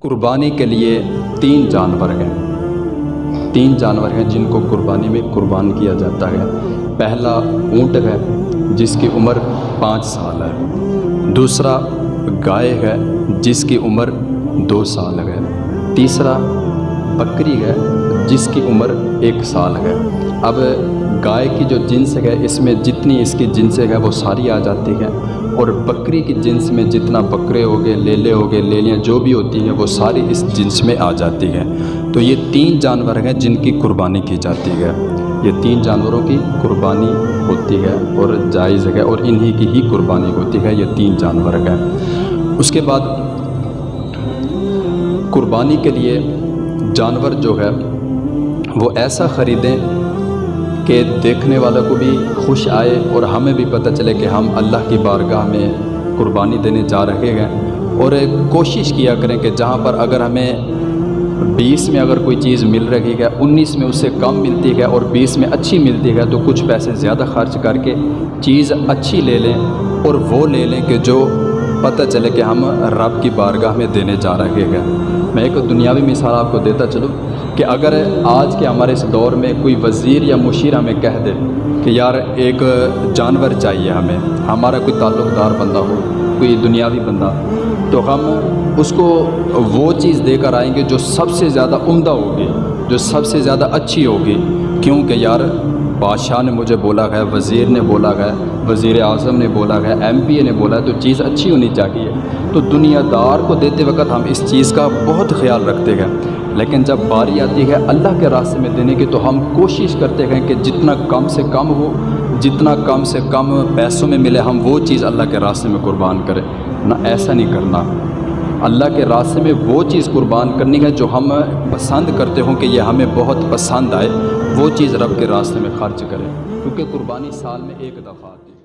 قربانی کے لیے تین جانور ہیں۔ تین جانور ہیں جن کو قربانی میں قربان کیا جاتا ہے۔ پہلا اونٹ ہے، جس کی عمر پانچ سال ہے۔ دوسرا گائے ہے، جس کی عمر دو سال ہے۔ تیسرا بکری ہے، جس کی عمر ایک سال ہے۔ اب گائے کی جو جنس ہے، اس میں جتنی اس کی جنسیں ہے وہ ساری آ جاتی ہیں۔ اور بکری کی جنس میں جتنا بکرے ہو گئے، لیلے ہو گئے، لیلیاں جو بھی ہوتی ہیں، وہ ساری اس جنس میں آ جاتی ہیں۔ تو یہ تین جانور ہیں جن کی قربانی کی جاتی ہے۔ یہ تین جانوروں کی قربانی ہوتی ہے اور جائز ہے اور انہی کی ہی قربانی ہوتی ہے۔ یہ تین جانور ہیں۔ اس کے بعد قربانی کے لیے جانور جو ہے، وہ ایسا خریدیں کہ دیکھنے والوں کو بھی خوش آئے اور ہمیں بھی پتہ چلے کہ ہم اللہ کی بارگاہ میں قربانی دینے جا رہے ہیں اور کوشش کیا کریں کہ جہاں پر اگر ہمیں بیس میں اگر کوئی چیز مل رہی ہے، انیس میں اس سے کم ملتی ہے اور بیس میں اچھی ملتی ہے تو کچھ پیسے زیادہ خرچ کر کے چیز اچھی لے لیں اور وہ لے لیں کہ جو پتہ چلے کہ ہم رب کی بارگاہ میں دینے جا رہے ہیں۔ میں ایک دنیاوی مثال آپ کو دیتا چلوں کہ اگر آج کے ہمارے اس دور میں کوئی وزیر یا مشیر ہمیں کہہ دے کہ یار ایک جانور چاہیے ہمیں، ہمارا کوئی تعلق دار بندہ ہو، کوئی دنیاوی بندہ، تو ہم اس کو وہ چیز دے کر آئیں گے جو سب سے زیادہ عمدہ ہوگی، جو سب سے زیادہ اچھی ہوگی۔ کیونکہ یار بادشاہ نے مجھے بولا ہے، وزیر نے بولا ہے، وزیر اعظم نے بولا ہے، ایم پی اے نے بولا ہے، تو چیز اچھی ہونی چاہیے۔ تو دنیا دار کو دیتے وقت ہم اس چیز کا بہت خیال رکھتے ہیں۔ لیکن جب باری آتی ہے اللہ کے راستے میں دینے کی، تو ہم کوشش کرتے ہیں کہ جتنا کم سے کم ہو، جتنا کم سے کم پیسوں میں ملے، ہم وہ چیز اللہ کے راستے میں قربان کریں۔ نہ ایسا نہیں کرنا۔ اللہ کے راستے میں وہ چیز قربان کرنی ہے جو ہم پسند کرتے ہوں کہ یہ ہمیں بہت پسند آئے، وہ چیز رب کے راستے میں خرچ کریں کیونکہ قربانی سال میں ایک دفعہ آتی ہے۔